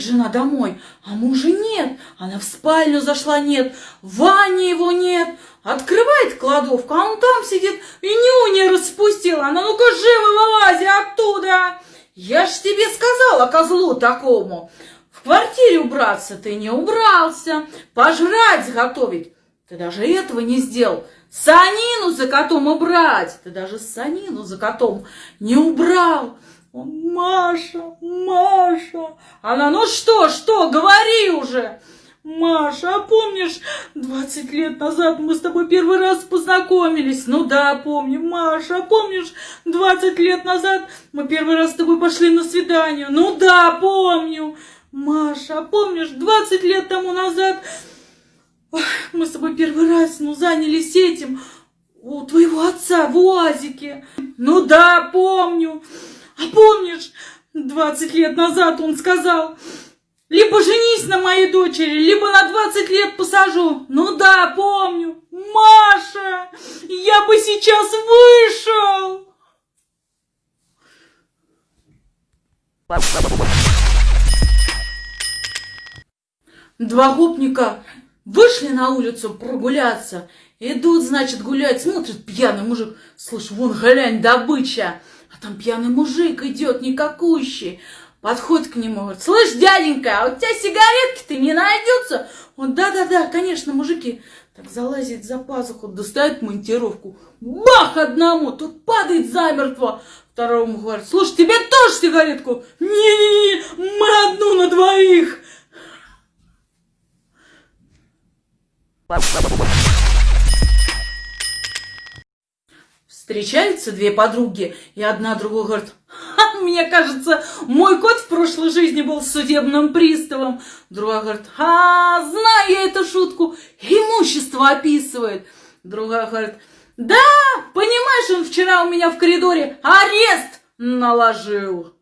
Приходит жена домой, а мужа нет. Она в спальню зашла, нет. В ванне его нет. Открывает кладовку, а он там сидит и нюни распустил. Она, ну-ка, живо вылази оттуда. Я ж тебе сказала, козлу такому. В квартире убраться ты не убрался. Пожрать заготовить. Ты даже этого не сделал. Санину за котом убрать. Ты даже санину за котом не убрал. Он, Маша, Маша. Она, ну что, что, говори уже. Маша, а помнишь, 20 лет назад мы с тобой первый раз познакомились? Ну да, помню. Маша, а помнишь, 20 лет назад мы первый раз с тобой пошли на свидание? Ну да, помню. Маша, а помнишь, 20 лет тому назад мы с тобой первый раз, ну, занялись этим у твоего отца в УАЗике? Ну да, помню. А помнишь, 20 лет назад он сказал, либо женись на моей дочери, либо на 20 лет посажу. Ну да, помню. Маша, я бы сейчас вышел. Два гопника вышли на улицу прогуляться. Идут, значит, гулять, смотрит пьяный мужик. Слышь, вон, глянь, добыча. А там пьяный мужик идет, никакущий. Подходит к нему, говорит, слышь, дяденька, а у тебя сигаретки-то не найдется? Он, да-да-да, конечно, мужики. Так залазит за пазуху, достает монтировку. Бах одному, тут падает замертво. Второму говорит, слушай, тебе тоже сигаретку? Не-не-не, мы одну на двоих. Встречаются две подруги, и одна другой говорит, мне кажется, мой кот в прошлой жизни был судебным приставом. Другая говорит, а, знаю я эту шутку, имущество описывает. Другая говорит, да, понимаешь, он вчера у меня в коридоре арест наложил.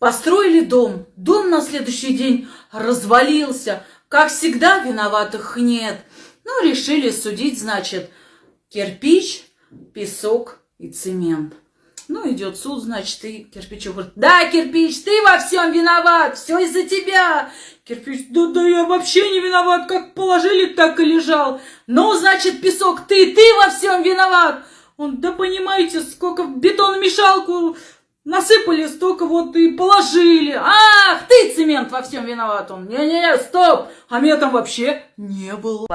Построили дом. Дом на следующий день развалился. Как всегда, виноватых нет. Ну, решили судить, значит, кирпич, песок и цемент. Ну, идет суд, значит, и кирпич говорит, да, кирпич, ты во всем виноват, все из-за тебя. Кирпич, да, да, я вообще не виноват, как положили, так и лежал. Ну, значит, песок, ты, ты во всем виноват. Он, да понимаете, сколько в бетономешалку Насыпали столько вот и положили. Ах, ты цемент во всем виноват. Он, не-не-не, стоп, а меня там вообще не было.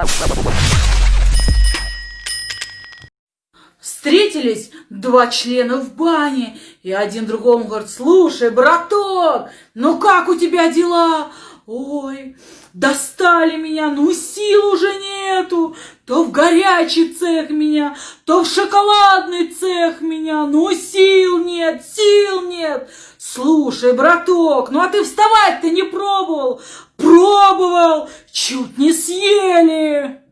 Встретились два члена в бане, и один другому говорит, слушай, браток, ну как у тебя дела? Ой, достали меня, ну сил уже нету. То в горячий цех меня, то в шоколадный цех меня. Ну сил нет, сил нет. Слушай, браток, ну а ты вставать-то не пробовал? Пробовал, чуть не съели.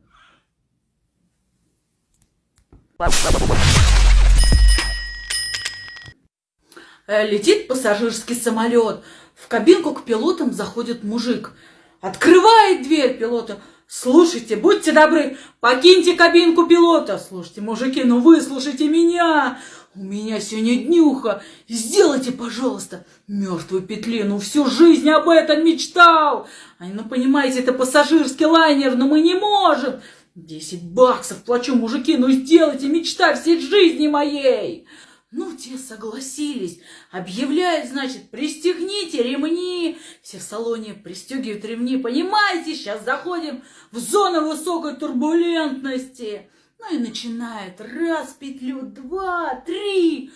Летит пассажирский самолет. В кабинку к пилотам заходит мужик. Открывает дверь пилота. Слушайте, будьте добры, покиньте кабинку пилота. Слушайте, мужики, ну вы слушайте меня. У меня сегодня днюха. Сделайте, пожалуйста, мертвую петлину. Всю жизнь об этом мечтал. А ну, понимаете, это пассажирский лайнер, но мы не можем. Десять баксов плачу, мужики, ну сделайте, мечта всей жизни моей. Ну, те согласились. Объявляют, значит, пристегните ремни. Все в салоне пристегивают ремни. Понимаете, сейчас заходим в зону высокой турбулентности. Ну и начинает. Раз петлю, два, три.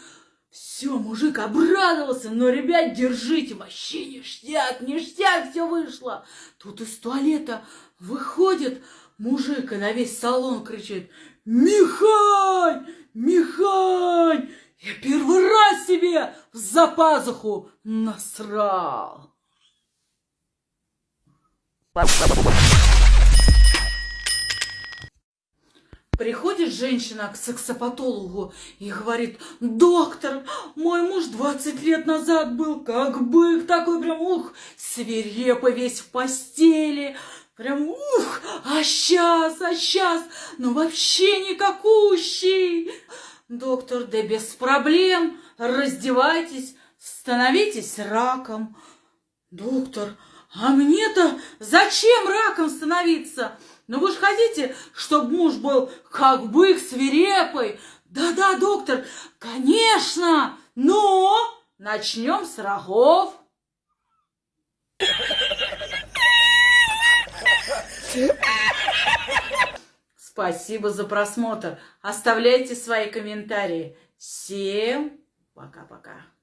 Все, мужик обрадовался. Но, ребят, держите, вообще ништяк, ништяк, все вышло. Тут из туалета выходит мужик и на весь салон кричит. Михань! Михань! Я первый раз себе за пазуху насрал. Приходит женщина к сексопатологу и говорит, доктор, мой муж 20 лет назад был как бык, такой прям, ух, свирепый весь в постели, прям, ух, а сейчас, а сейчас, ну вообще никакущий. Доктор, да без проблем. Раздевайтесь, становитесь раком. Доктор, а мне-то зачем раком становиться? Ну вы же хотите, чтобы муж был как бык свирепый? Да-да, доктор, конечно, но начнем с рогов. Спасибо за просмотр. Оставляйте свои комментарии. Всем пока-пока.